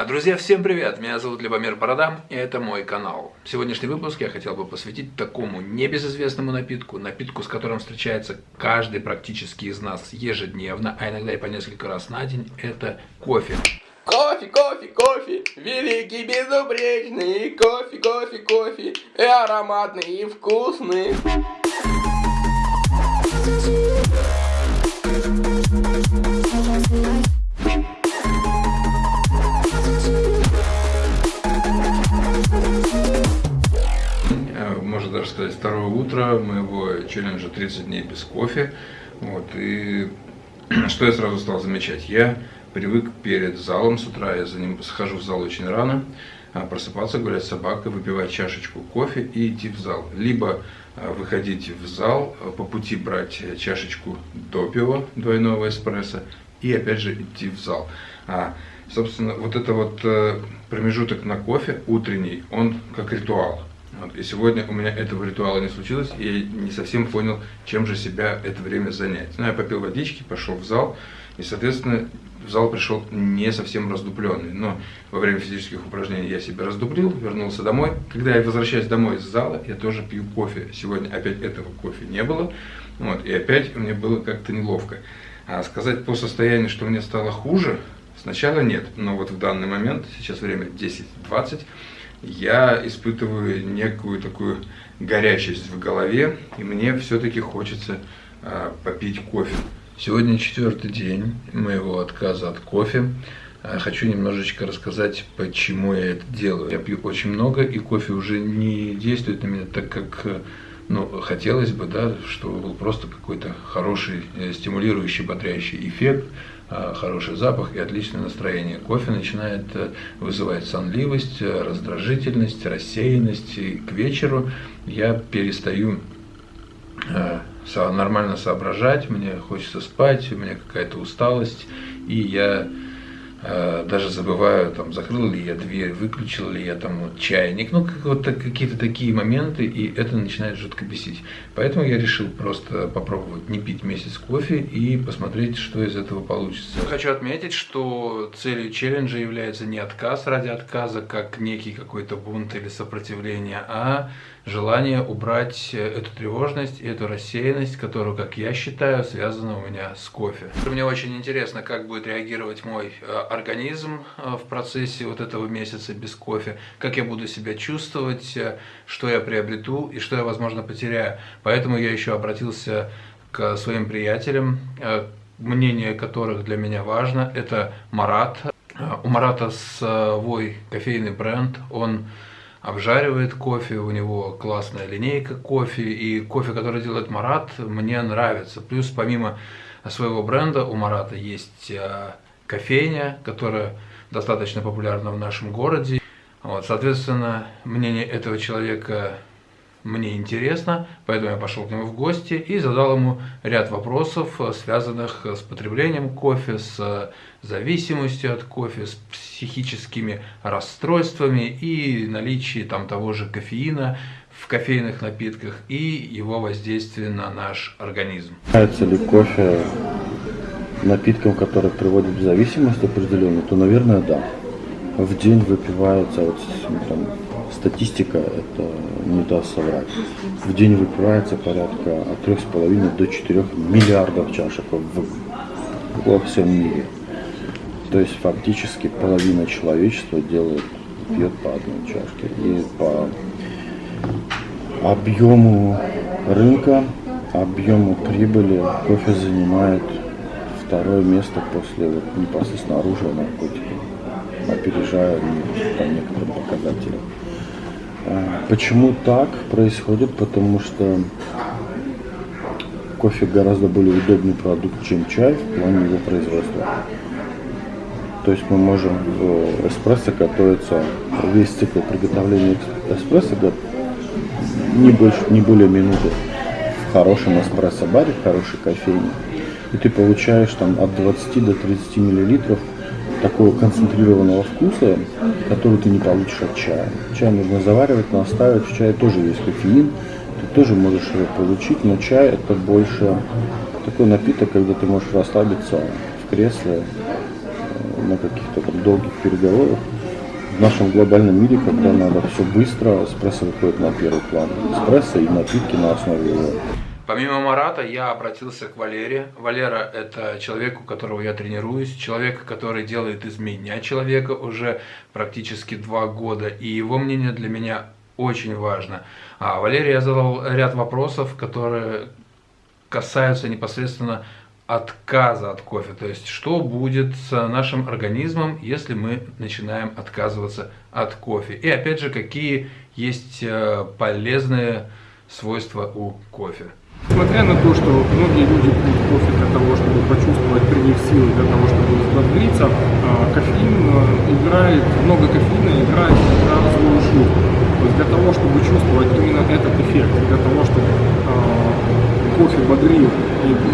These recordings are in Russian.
А, Друзья, всем привет! Меня зовут Любомир Борода, и это мой канал. Сегодняшний выпуск я хотел бы посвятить такому небезызвестному напитку, напитку, с которым встречается каждый практически из нас ежедневно, а иногда и по несколько раз на день, это кофе. Кофе, кофе, кофе, великий, безупречный, кофе, кофе, кофе, и ароматный, и вкусный. Даже сказать, второе утро моего челленджа 30 дней без кофе. Вот, и что я сразу стал замечать? Я привык перед залом с утра, я за ним схожу в зал очень рано, а, просыпаться, гулять с собакой, выпивать чашечку кофе и идти в зал. Либо а, выходить в зал, а, по пути брать чашечку допио, двойного эспрессо, и опять же идти в зал. А, собственно, вот это вот э, промежуток на кофе утренний, он как ритуал. Вот, и сегодня у меня этого ритуала не случилось, и я не совсем понял, чем же себя это время занять. Ну, я попил водички, пошел в зал, и, соответственно, в зал пришел не совсем раздупленный. Но во время физических упражнений я себя раздуплил, вернулся домой. Когда я возвращаюсь домой из зала, я тоже пью кофе. Сегодня опять этого кофе не было, вот, и опять мне было как-то неловко. А сказать по состоянию, что мне стало хуже, сначала нет, но вот в данный момент, сейчас время 10.20, я испытываю некую такую горячесть в голове, и мне все-таки хочется а, попить кофе. Сегодня четвертый день моего отказа от кофе. А, Хочу немножечко рассказать, почему я это делаю. Я пью очень много, и кофе уже не действует на меня так, как э, ну, хотелось бы, да, чтобы был просто какой-то хороший, э, стимулирующий, бодрящий эффект, хороший запах и отличное настроение. Кофе начинает э, вызывать сонливость, э, раздражительность, рассеянность. И к вечеру я перестаю э, нормально соображать, мне хочется спать, у меня какая-то усталость, и я э, даже забываю, там, закрыл ли я дверь, выключил ли я там вот чайник, ну, как, вот какие-то такие моменты, и это начинает жутко бесить. Поэтому я решил просто попробовать не пить месяц кофе и посмотреть, что из этого получится. Хочу отметить, что целью челленджа является не отказ ради отказа, как некий какой-то бунт или сопротивление, а желание убрать э, эту тревожность и эту рассеянность, которую, как я считаю, связана у меня с кофе. Мне очень интересно, как будет реагировать мой э, организм э, в процессе вот этого месяца без кофе, как я буду себя чувствовать, что я приобрету и что я, возможно, потеряю. Поэтому я еще обратился к своим приятелям, мнение которых для меня важно. Это Марат. У Марата свой кофейный бренд, он обжаривает кофе, у него классная линейка кофе, и кофе, который делает Марат, мне нравится. Плюс помимо своего бренда у Марата есть э, кофейня, которая достаточно популярна в нашем городе. Вот, соответственно, мнение этого человека мне интересно, поэтому я пошел к нему в гости и задал ему ряд вопросов, э, связанных с потреблением кофе, с э, зависимостью от кофе, с психическими расстройствами и наличие там того же кофеина в кофейных напитках и его воздействие на наш организм. Является ли кофе напитком, который приводит в зависимость определенную, то, наверное, да. В день выпивается, вот ну, там, статистика это не даст соврать, в день выпивается порядка от 3,5 до 4 миллиардов чашек в, во всем мире. То есть фактически половина человечества делает, пьет по одной чашке. И по объему рынка, объему прибыли кофе занимает второе место после вот, непосредственно оружия наркотиков, опережая по некоторым показателям. Почему так происходит? Потому что кофе гораздо более удобный продукт, чем чай в плане его производства. То есть мы можем в эспрессо готовиться, весь цикл приготовления эспрессо не больше, не более минуты в хорошем эспрессо-баре, в хорошей кофейне. И ты получаешь там от 20 до 30 миллилитров такого концентрированного вкуса, который ты не получишь от чая. Чай нужно заваривать, настаивать, в чае тоже есть кофеин, ты тоже можешь его получить, но чай это больше такой напиток, когда ты можешь расслабиться в кресле, э, на каких-то там долгих переговорах. В нашем глобальном мире, когда надо все быстро, эспрессо выходит на первый план. Эспрессо и напитки на основе его. Помимо Марата, я обратился к Валере. Валера – это человек, у которого я тренируюсь, человек, который делает из меня человека уже практически два года, и его мнение для меня очень важно. А Валерий я задал ряд вопросов, которые касаются непосредственно отказа от кофе. То есть, что будет с нашим организмом, если мы начинаем отказываться от кофе. И опять же, какие есть э, полезные свойства у кофе. Несмотря на то, что многие люди пьют кофе для того, чтобы почувствовать прилив силы, для того, чтобы взбодриться, а, кофеин э, играет, много кофеина играет злую шутку. То есть для того, чтобы чувствовать именно этот эффект, для того, чтобы а, кофе бодрил,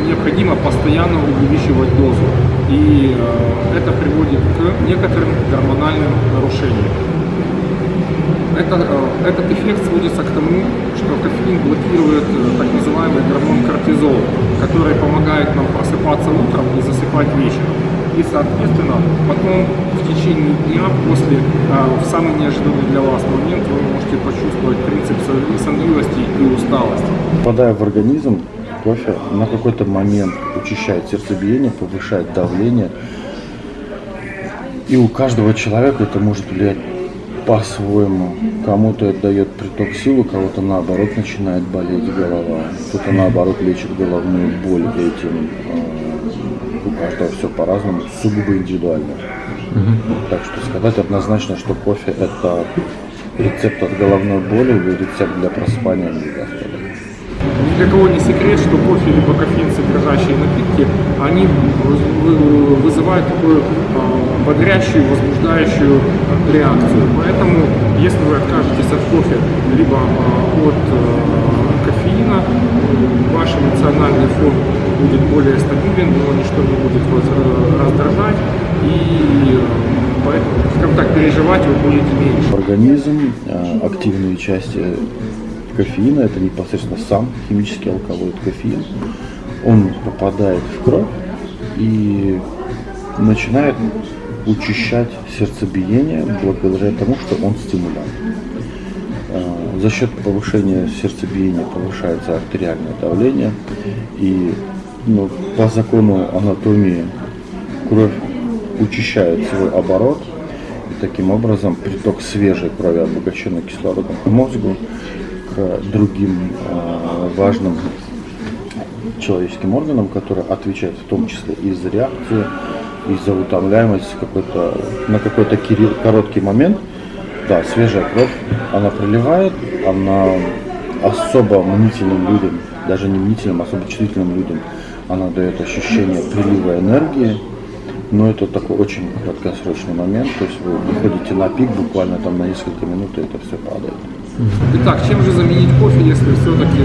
необходимо постоянно увеличивать дозу. И это приводит к некоторым гормональным нарушениям. Это, э, этот эффект сводится к тому, что кофеин блокирует э, так называемый гормон кортизол, который помогает нам просыпаться утром и засыпать вечером. И, соответственно, потом в течение дня, после, э, в самый неожиданный для вас момент, вы можете почувствовать принцип сонливости и усталости. Попадая в организм, кофе на какой-то момент учащает сердцебиение, повышает давление. И у каждого человека это может влиять по-своему. Кому-то это дает приток сил, у кого-то наоборот начинает болеть голова, кто-то наоборот лечит головную боль этим. А, у каждого все по-разному, сугубо индивидуально. Так что сказать однозначно, что кофе это рецепт от головной боли или рецепт для нельзя сказать. Ни для кого не секрет, что кофе либо кофеин содержащие напитки, они вызывают такую а, бодрящую, возбуждающую реакцию. Поэтому, если вы откажетесь от кофе, либо а, от а, кофеина, ваш эмоциональный фон будет более стабилен, но ничто не будет вас раздражать, и поэтому, скажем так, переживать вы будете меньше. Организм, активные части кофеина, это непосредственно сам химический алкалоид кофеин, он попадает в кровь и начинает учащать сердцебиение благодаря тому, что он стимулянт. А, за счет повышения сердцебиения повышается артериальное давление, и ну, по закону анатомии кровь учащает свой оборот, и таким образом приток свежей крови, обогащенной кислородом к мозгу, другим э, важным человеческим органам, которые отвечают в том числе и за реакцию, и за утомляемость какой-то, на какой-то короткий момент. Да, свежая кровь, она приливает, она особо мнительным людям, даже не мнительным, особо чувствительным людям, она дает ощущение прилива энергии, но это такой очень краткосрочный момент, то есть вы выходите на пик буквально там на несколько минут, и это все падает. Итак, чем же заменить кофе, если все-таки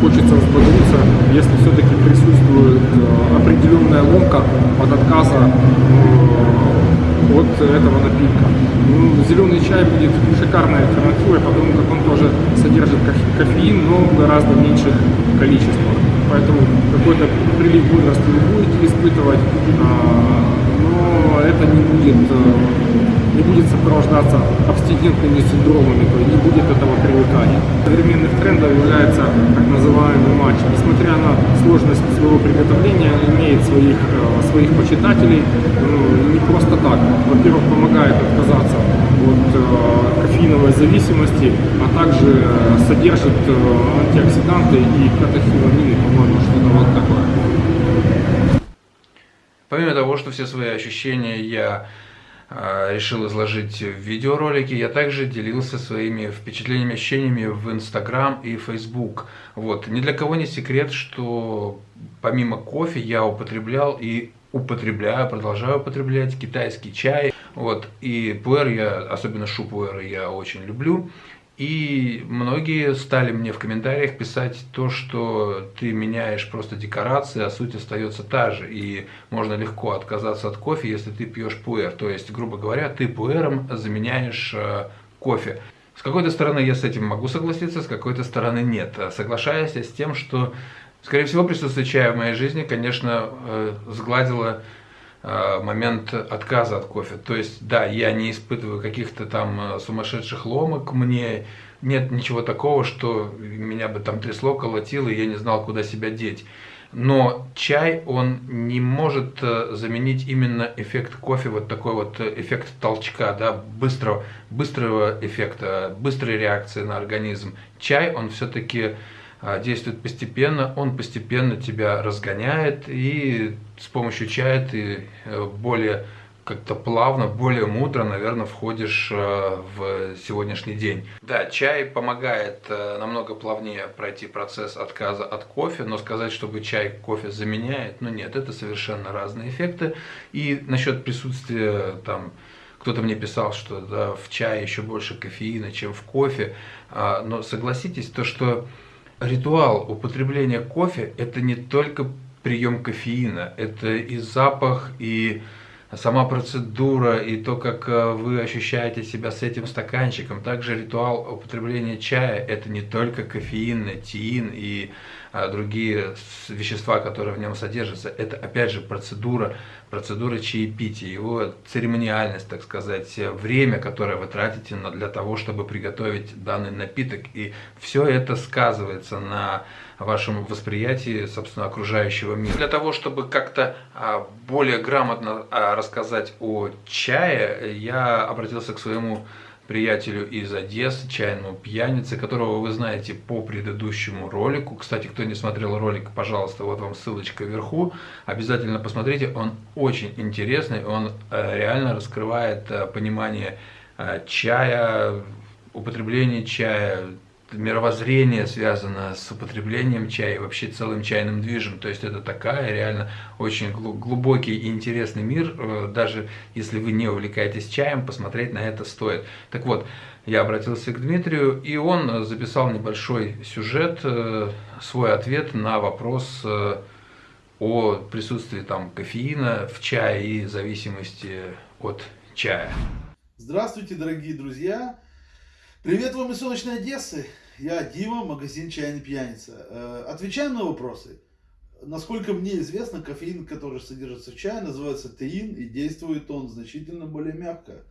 хочется взбодриться, если все-таки присутствует э, определенная ломка от отказа э, от этого напитка? Ну, зеленый чай будет шикарной альтернативой, потому как он тоже содержит кофеин, но в гораздо меньших количествах. Поэтому какой-то прилив бодрости вы будете испытывать, а, но это не будет э, не будет сопровождаться абстинентными синдромами, то есть не будет этого привыкания. Современных трендов является так называемый матч. Несмотря на сложность своего приготовления, имеет своих, э, своих почитателей ну, не просто так. Во-первых, помогает отказаться от э, кофеиновой зависимости, а также э, содержит антиоксиданты и катахиламины, по-моему, что-то вот такое. Помимо того, что все свои ощущения я решил изложить в видеоролике. Я также делился своими впечатлениями, ощущениями в Инстаграм и Фейсбук. Вот. Ни для кого не секрет, что помимо кофе я употреблял и употребляю, продолжаю употреблять китайский чай. Вот. И пуэр я, особенно шупуэр я очень люблю. И многие стали мне в комментариях писать то, что ты меняешь просто декорации, а суть остается та же. И можно легко отказаться от кофе, если ты пьешь пуэр. То есть, грубо говоря, ты пуэром заменяешь э, кофе. С какой-то стороны я с этим могу согласиться, с какой-то стороны нет. Соглашаясь с тем, что, скорее всего, присутствие чая в моей жизни, конечно, э, сгладило э, момент отказа от кофе. То есть, да, я не испытываю каких-то там сумасшедших ломок, мне нет ничего такого, что меня бы там трясло, колотило, и я не знал, куда себя деть. Но чай, он не может заменить именно эффект кофе, вот такой вот эффект толчка, да, быстрого, быстрого эффекта, быстрой реакции на организм. Чай, он все-таки действует постепенно, он постепенно тебя разгоняет, и с помощью чая ты э, более как-то плавно, более мудро, наверное, входишь э, в сегодняшний день. Да, чай помогает э, намного плавнее пройти процесс отказа от кофе, но сказать, чтобы чай кофе заменяет, ну нет, это совершенно разные эффекты. И насчет присутствия там кто-то мне писал, что да, в чае еще больше кофеина, чем в кофе. А, но согласитесь, то, что ритуал употребления кофе – это не только прием кофеина, это и запах, и сама процедура, и то, как э, вы ощущаете себя с этим стаканчиком. Также ритуал употребления чая – это не только кофеин, теин и а, другие вещества, которые в нем содержатся. Это, опять же, процедура, процедура чаепития, его церемониальность, так сказать, время, которое вы тратите для того, чтобы приготовить данный напиток. И все это сказывается на вашем восприятии, собственно, окружающего мира. Для того, чтобы как-то а, более грамотно а, рассказать о чае, я обратился к своему приятелю из Одессы, чайному пьянице, которого вы знаете по предыдущему ролику. Кстати, кто не смотрел ролик, пожалуйста, вот вам ссылочка вверху. Обязательно посмотрите, он очень интересный, он э, реально раскрывает э, понимание э, чая, употребление чая, мировоззрение связано с употреблением чая, вообще целым чайным движем. То есть это такая реально очень глубокий и интересный мир. Э, даже если вы не увлекаетесь чаем, посмотреть на это стоит. Так вот, я обратился к Дмитрию, и он записал небольшой сюжет, э, свой ответ на вопрос э, о присутствии там кофеина в чае и зависимости от чая. Здравствуйте, дорогие друзья! Привет вам из солнечной Одессы! Я Дима, магазин «Чайный пьяница». Э, отвечаем на вопросы. Насколько мне известно, кофеин, который содержится в чае, называется теин, и действует он значительно более мягко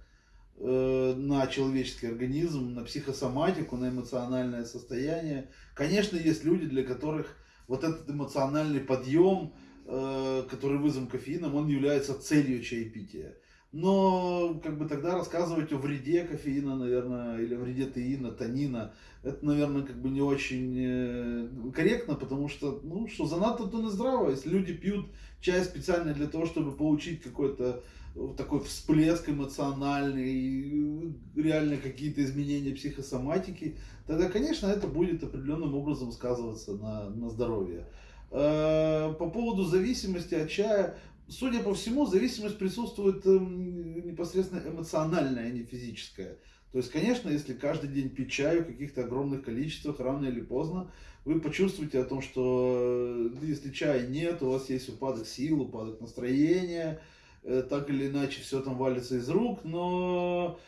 э, на человеческий организм, на психосоматику, на эмоциональное состояние. Конечно, есть люди, для которых вот этот эмоциональный подъем, э, который вызван кофеином, он является целью чаепития. Но как бы тогда рассказывать о вреде кофеина, наверное, или вреде теина, танина, это, наверное, как бы не очень э, корректно, потому что, ну, что занадто, то не здраво. Если люди пьют чай специально для того, чтобы получить какой-то э, такой всплеск эмоциональный, реально какие-то изменения психосоматики, тогда, конечно, это будет определенным образом сказываться на, на здоровье. Э, по поводу зависимости от чая, судя по всему, зависимость присутствует эм, непосредственно эмоциональная, а не физическая. То есть, конечно, если каждый день пить чай в каких-то огромных количествах, рано или поздно, вы почувствуете о том, что э, если чая нет, у вас есть упадок сил, упадок настроения, э, так или иначе все там валится из рук, но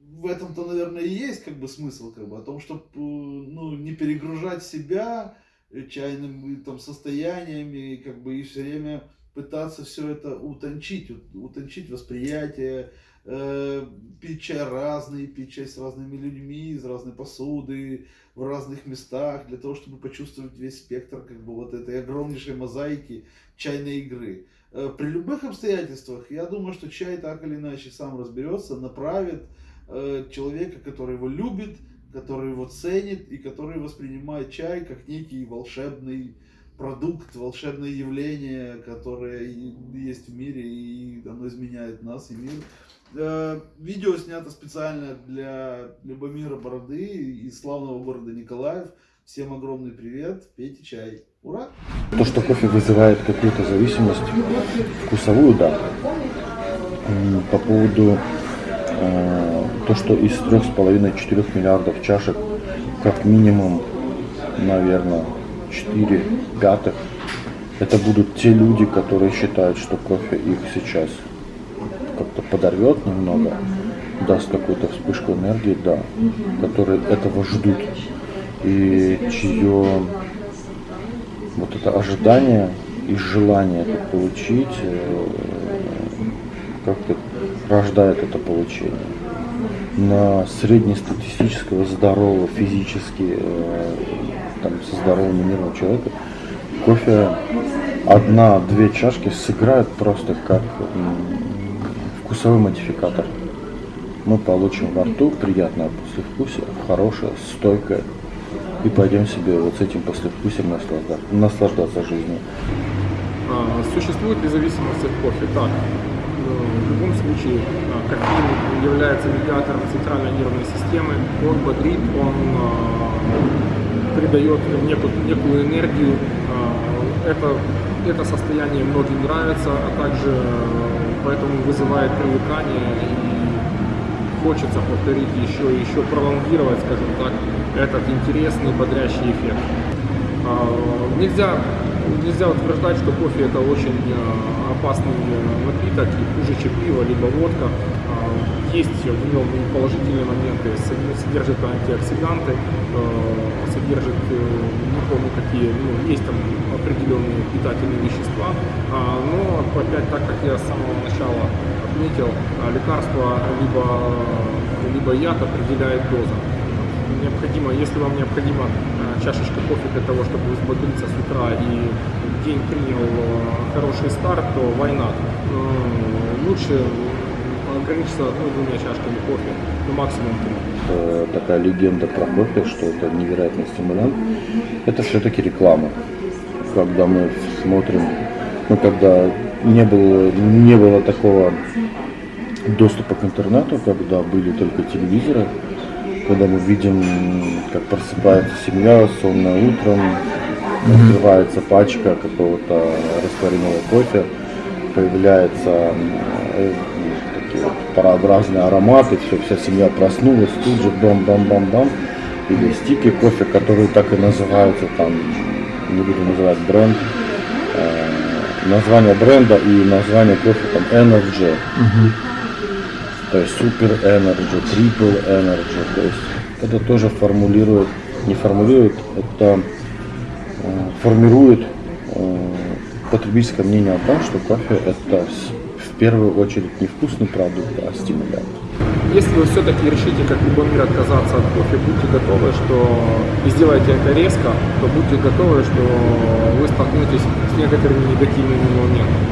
в этом-то, наверное, и есть как бы смысл, как бы, о том, чтобы ну, не перегружать себя чайными там состояниями, как бы и все время пытаться все это утончить, утончить восприятие, э, пить чай разный, пить чай с разными людьми, из разной посуды, в разных местах, для того, чтобы почувствовать весь спектр как бы вот этой огромнейшей мозаики чайной игры. Э, при любых обстоятельствах, я думаю, что чай так или иначе сам разберется, направит э, человека, который его любит, который его ценит и который воспринимает чай как некий волшебный продукт, волшебное явление, которое есть в мире, и оно изменяет нас и мир. Э, видео снято специально для Любомира Бороды из славного города Николаев. Всем огромный привет, пейте чай. Ура! То, что кофе вызывает какую-то зависимость, вкусовую, да. По поводу э, то, что из 3,5-4 миллиардов чашек, как минимум, наверное, 4 пятых. Это будут те люди, которые считают, что кофе их сейчас как-то подорвет немного, даст какую-то вспышку энергии, да, которые этого ждут. И чье вот это ожидание и желание это получить, э, как-то рождает это получение. На среднестатистического, здорового, физически, э, там, со здоровым нервным человека кофе одна-две чашки сыграют просто как вкусовой модификатор. Мы получим во рту приятное послевкусие, хорошее, стойкое, и пойдем себе вот с этим послевкусием наслаждаться, наслаждаться жизнью. А, существует ли зависимость от кофе? Так, в любом случае а, кофеин является медиатором центральной нервной системы, он бодрит, он а, придает некую, некую энергию. Это, это состояние многим нравится, а также поэтому вызывает привыкание и хочется повторить еще и еще пролонгировать, скажем так, этот интересный бодрящий эффект. Нельзя нельзя утверждать, что кофе это очень э, опасный э, напиток хуже, чем пиво, либо водка. А, есть в нем положительные моменты, содержит антиоксиданты, э, содержит, не помню какие, ну, есть там определенные питательные вещества, а, но опять так, как я с самого начала отметил, лекарство либо, либо яд определяет доза необходимо, если вам необходима э, чашечка кофе для того, чтобы взбодриться с утра и день принял э, хороший старт, то not? Э, лучше ограничиться одной-двумя чашками кофе, ну максимум три. Такая легенда про кофе, что это невероятный стимулянт, это все-таки реклама. Когда мы смотрим, ну когда не было, не было такого доступа к интернету, когда были только телевизоры, когда мы видим, как просыпается семья сонно утром, открывается пачка какого-то растворимого кофе, появляются э, такие вот парообразные ароматы, все, вся семья проснулась, тут же бам-бам-бам-бам, или стики кофе, которые так и называются, там, не буду называть бренд, э, название бренда и название кофе там Energy. Uh-huh то есть Super Energy, Triple Energy, то есть это тоже формулирует, не формулирует, это э, формирует э, потребительское мнение о том, что кофе это в первую очередь не вкусный продукт, а стимулянт. Если вы все-таки решите, как любой мир, отказаться от кофе, будьте готовы, что и сделаете это резко, то будьте готовы, что вы столкнетесь с некоторыми негативными моментами.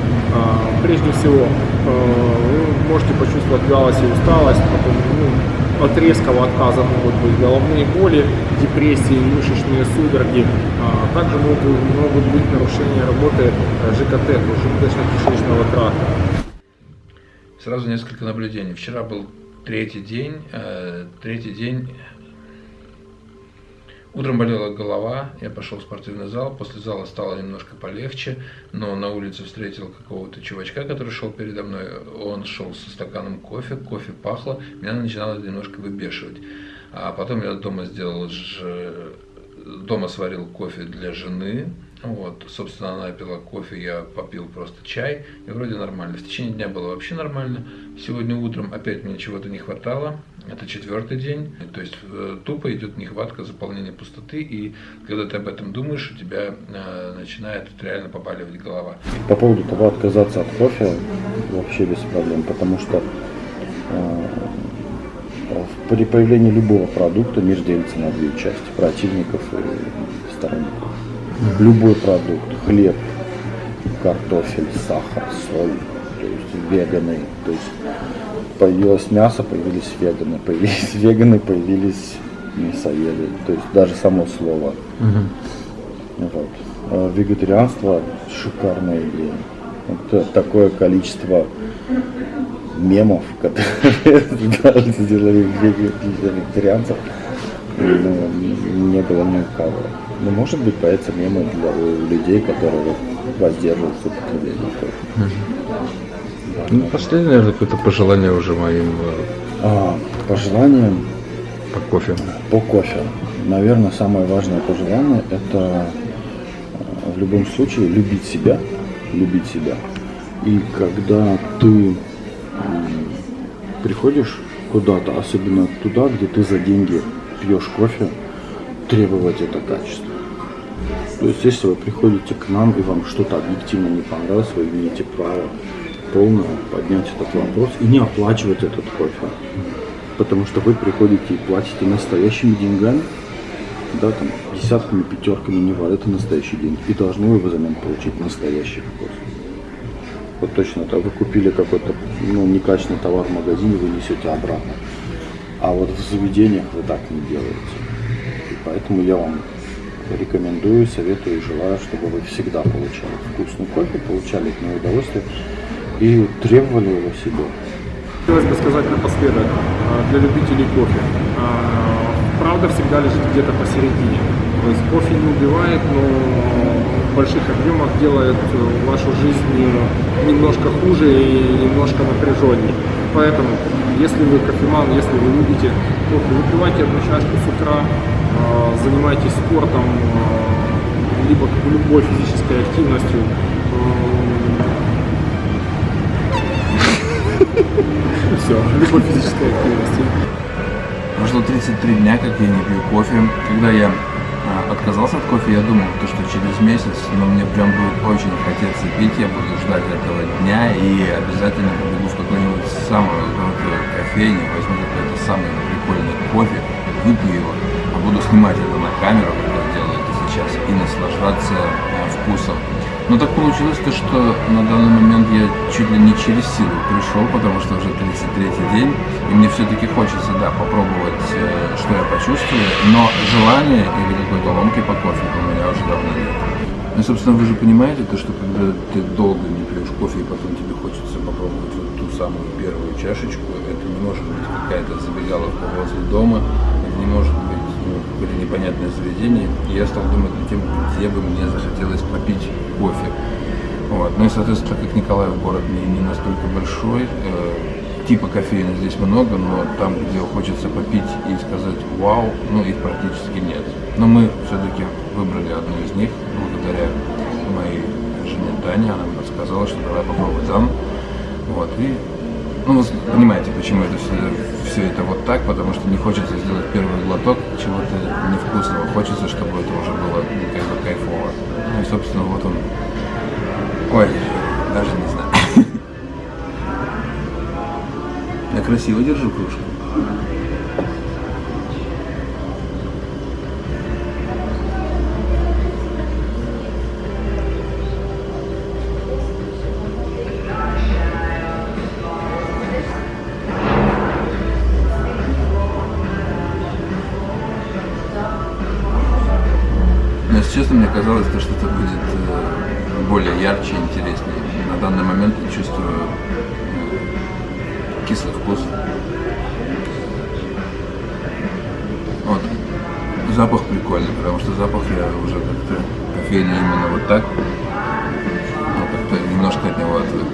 Прежде всего, э, вы можете почувствовать вялость и усталость, потом ну, от резкого отказа могут быть головные боли, депрессии, мышечные судороги. А, также могут, могут быть нарушения работы ЖКТ, желудочно-кишечного тракта. Сразу несколько наблюдений. Вчера был третий день, э, третий день Утром болела голова, я пошел в спортивный зал, после зала стало немножко полегче, но на улице встретил какого-то чувачка, который шел передо мной, он шел со стаканом кофе, кофе пахло, меня начинало немножко выбешивать. А потом я дома сделал, дома сварил кофе для жены, вот, собственно, она пила кофе, я попил просто чай, и вроде нормально. В течение дня было вообще нормально. Сегодня утром опять мне чего-то не хватало. Это четвертый день. То есть э, тупо идет нехватка заполнения пустоты, и когда ты об этом думаешь, у тебя э, начинает реально побаливать голова. По поводу того, отказаться от кофе, вообще без проблем, потому что э, при появлении любого продукта мир делится на две части, противников и сторонников любой продукт, хлеб, картофель, сахар, соль, то есть веганы, то есть появилось мясо, появились веганы, появились веганы, появились мясоеды, то есть даже само слово. Угу. Вот. А вегетарианство шикарная идея. Это такое количество мемов, которые сделали вегетарианцев, ну, не было ни у кого. Ну, может быть, появятся мемы для людей, которые воздерживаются употребления кофе. Ну, последнее, наверное, какое-то пожелание уже моим... Э, а, пожелание... По кофе. По кофе. Наверное, самое важное пожелание – это э, в любом случае любить себя, любить себя. И когда ты приходишь куда-то, особенно туда, где ты за деньги пьешь кофе, требовать это качество. То есть, если вы приходите к нам и вам что-то объективно не понравилось, вы имеете право полно поднять этот вопрос и не оплачивать этот кофе. Потому что вы приходите и платите настоящими деньгами, да, там, десятками, пятерками, не важно, это настоящие деньги. И должны вы взамен получить настоящий кофе. Вот точно так, вы купили какой-то ну, некачественный товар в магазине, вы несете обратно. А вот в заведениях вы так не делаете. И поэтому я вам рекомендую, советую и желаю, чтобы вы всегда получали вкусный кофе, получали от него удовольствие и требовали его себе. Хотелось бы сказать напоследок а, для любителей кофе. а, Правда всегда лежит где-то посередине. То есть кофе не убивает, но в больших объемах делает э, вашу жизнь э, немножко хуже и немножко напряженнее. Поэтому, если вы кофеман, если вы любите кофе, выпивайте одну чашку с утра, а, занимайтесь спортом, а, либо любой физической активностью. Все, любой физической активностью. Прошло 33 дня, как я не пью кофе. Когда я отказался от кофе, я думал, то, что через месяц, но мне прям будет очень хотеться пить, я буду ждать этого дня и обязательно побегу в какой-нибудь самую крутой кофейню, возьму какой-то самый прикольный снимать это на камеру, как я делаю это сейчас, и наслаждаться а, вкусом. Но так получилось то, что на данный момент я чуть ли не через силу пришел, потому что уже 33-й день, и мне все-таки хочется, да, попробовать, э, что я почувствую, но желания или какой-то ломки по кофе у меня уже давно нет. Ну, собственно, вы же понимаете, то, что когда ты долго не пьешь кофе, и потом тебе хочется попробовать вот ту самую первую чашечку, это не может быть какая-то забегаловка возле дома, это не может быть какое-то непонятное заведение. И я стал думать над тем, где бы мне захотелось попить кофе. Вот. Ну и, соответственно, как Николаев город не, не настолько большой, э, типа кофеина здесь много, но там, где хочется попить и сказать «Вау», ну их практически нет. Но мы все-таки выбрали одну из них, благодаря моей жене Тане, она мне подсказала, что давай попробуй там. Вот, и ну, вы понимаете, почему это все, все это вот так, потому что не хочется сделать первый глоток чего-то невкусного. Хочется, чтобы это уже было как бы кайфово. Ну и, собственно, вот он. Ой, даже не знаю. Я красиво держу кружку. Кислый вкус. Вот. Запах прикольный, потому что запах я уже как-то кофейный именно вот так. Ну, как-то немножко от него отвык.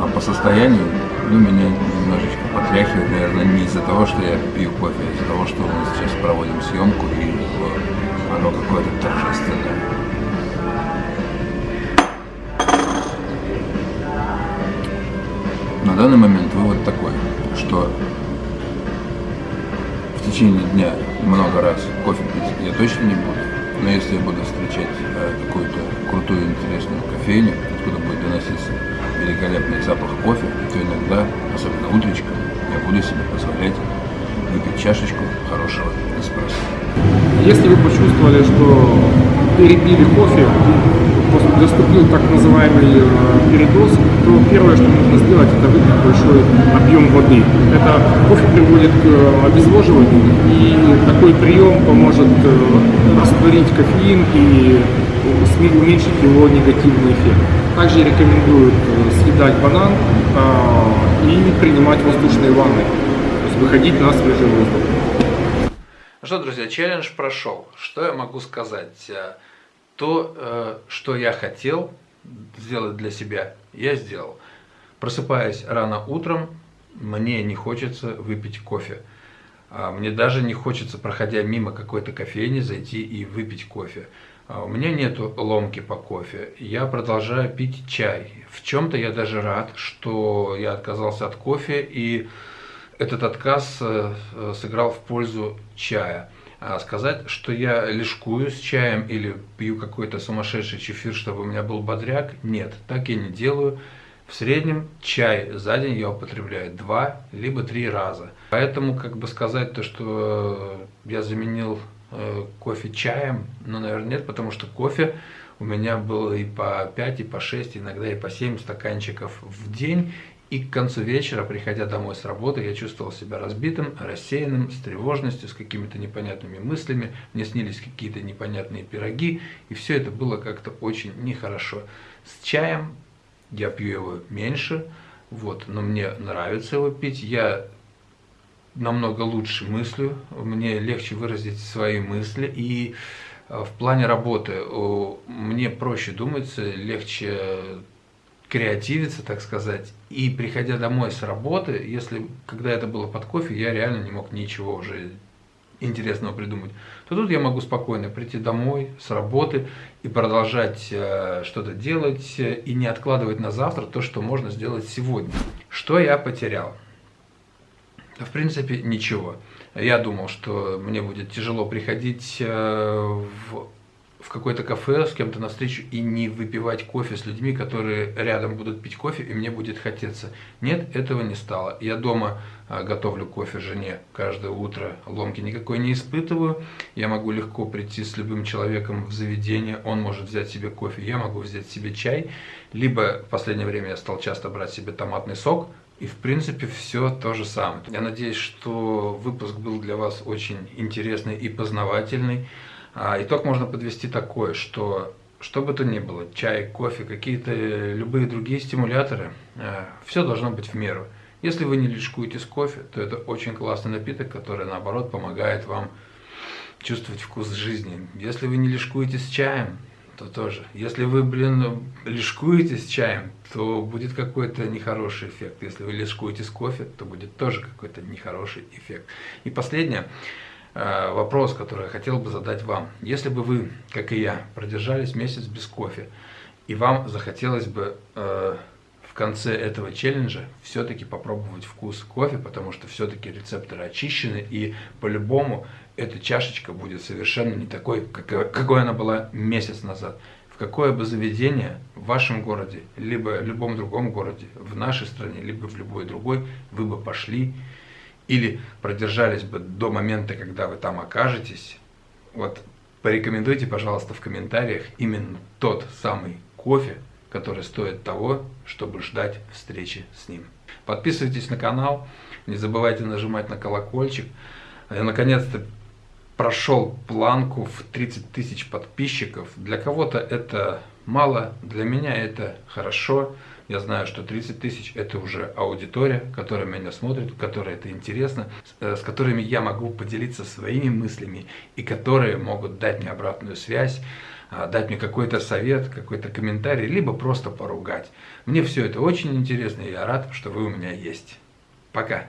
А по состоянию, ну, меня немножечко потряхивает, наверное, не из-за того, что я пью кофе, а из-за того, что мы сейчас проводим съемку, и оно какое-то торжественное. Данный момент вывод такой, что в течение дня много раз кофе пить я точно не буду. Но если я буду встречать э, какую-то крутую, интересную кофейню, откуда будет доноситься великолепный запах кофе, то иногда, особенно утречком, я буду себе позволять выпить чашечку хорошего эспрессо. Если вы почувствовали, что перепили кофе, наступил так называемый э, передоз, то первое, что нужно сделать, это выпить большой объем воды. Это кофе приводит к э, обезвоживанию, и такой прием поможет э, растворить кофеин и уменьшить его негативный эффект. Также рекомендуют съедать банан а, и принимать воздушные ванны, то есть выходить на свежий воздух. Ну что, друзья, челлендж прошел. Что я могу сказать? То, э, что я хотел сделать для себя, я сделал. Просыпаясь рано утром, мне не хочется выпить кофе. А Мне даже не хочется, проходя мимо какой-то кофейни, зайти и выпить кофе. А У меня нету ломки по кофе. Я продолжаю пить чай. В чем-то я даже рад, что я отказался от кофе и этот отказ э, э, сыграл в пользу чая. А сказать, что я лишкую с чаем или пью какой-то сумасшедший чефир, чтобы у меня был бодряк, нет, так я не делаю. В среднем чай за день я употребляю два либо три раза. Поэтому как бы сказать то, что я заменил э, кофе чаем, ну, наверное, нет, потому что кофе у меня было и по 5, и по 6, иногда и по 7 стаканчиков в день. И к концу вечера, приходя домой с работы, я чувствовал себя разбитым, рассеянным, с тревожностью, с какими-то непонятными мыслями. Мне снились какие-то непонятные пироги, и все это было как-то очень нехорошо. С чаем я пью его меньше, вот, но мне нравится его пить. Я намного лучше мыслю, мне легче выразить свои мысли. И э, в плане работы мне проще думается, легче креативиться, так сказать. И приходя домой с работы, если когда это было под кофе, я реально не мог ничего уже интересного придумать, то тут я могу спокойно прийти домой с работы и продолжать э, что-то делать э, и не откладывать на завтра то, что можно сделать сегодня. Что я потерял? В принципе, ничего. Я думал, что мне будет тяжело приходить э, в в какое-то кафе с кем-то на встречу и не выпивать кофе с людьми, которые рядом будут пить кофе, и мне будет хотеться. Нет, этого не стало. Я дома а, готовлю кофе жене каждое утро, ломки никакой не испытываю. Я могу легко прийти с любым человеком в заведение, он может взять себе кофе, я могу взять себе чай. Либо в последнее время я стал часто брать себе томатный сок, и в принципе все то же самое. Я надеюсь, что выпуск был для вас очень интересный и познавательный. А итог можно подвести такой, что что бы то ни было, чай, кофе, какие-то любые другие стимуляторы, э, все должно быть в меру. Если вы не лишкуете с кофе, то это очень классный напиток, который наоборот помогает вам чувствовать вкус жизни. Если вы не лишкуете с чаем, то тоже. Если вы, блин, лишкуете с чаем, то будет какой-то нехороший эффект. Если вы лишкуете с кофе, то будет тоже какой-то нехороший эффект. И последнее. Э, вопрос, который я хотел бы задать вам. Если бы вы, как и я, продержались месяц без кофе, и вам захотелось бы э, в конце этого челленджа все-таки попробовать вкус кофе, потому что все-таки рецепторы очищены, и по-любому эта чашечка будет совершенно не такой, какой, какой она была месяц назад. В какое бы заведение в вашем городе, либо в любом другом городе, в нашей стране, либо в любой другой, вы бы пошли или продержались бы до момента, когда вы там окажетесь, вот порекомендуйте, пожалуйста, в комментариях именно тот самый кофе, который стоит того, чтобы ждать встречи с ним. Подписывайтесь на канал, не забывайте нажимать на колокольчик. Я наконец-то прошел планку в 30 тысяч подписчиков. Для кого-то это мало, для меня это хорошо. Я знаю, что 30 тысяч это уже аудитория, которая меня смотрит, которой это интересно, э, с которыми я могу поделиться своими мыслями и которые могут дать мне обратную связь, а, дать мне какой-то совет, какой-то комментарий, либо просто поругать. Мне все это очень интересно, и я рад, что вы у меня есть. Пока!